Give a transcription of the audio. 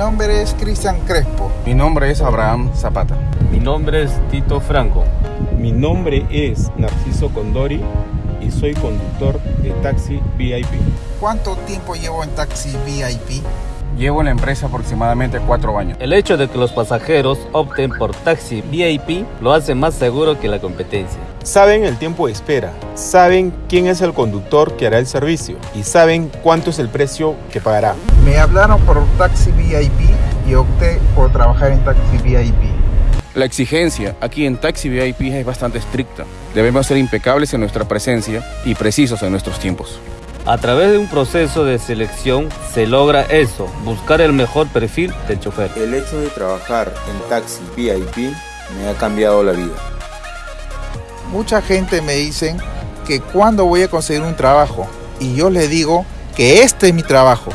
nombre es Cristian Crespo. Mi nombre es Abraham Zapata. Mi nombre es Tito Franco. Mi nombre es Narciso Condori y soy conductor de taxi VIP. ¿Cuánto tiempo llevo en taxi VIP? Llevo en la empresa aproximadamente cuatro años. El hecho de que los pasajeros opten por taxi VIP lo hace más seguro que la competencia. Saben el tiempo de espera, saben quién es el conductor que hará el servicio y saben cuánto es el precio que pagará. Me hablaron por taxi trabajar en taxi VIP. La exigencia aquí en Taxi VIP es bastante estricta. Debemos ser impecables en nuestra presencia y precisos en nuestros tiempos. A través de un proceso de selección se logra eso, buscar el mejor perfil del chofer. El hecho de trabajar en taxi VIP me ha cambiado la vida. Mucha gente me dice que cuándo voy a conseguir un trabajo y yo le digo que este es mi trabajo.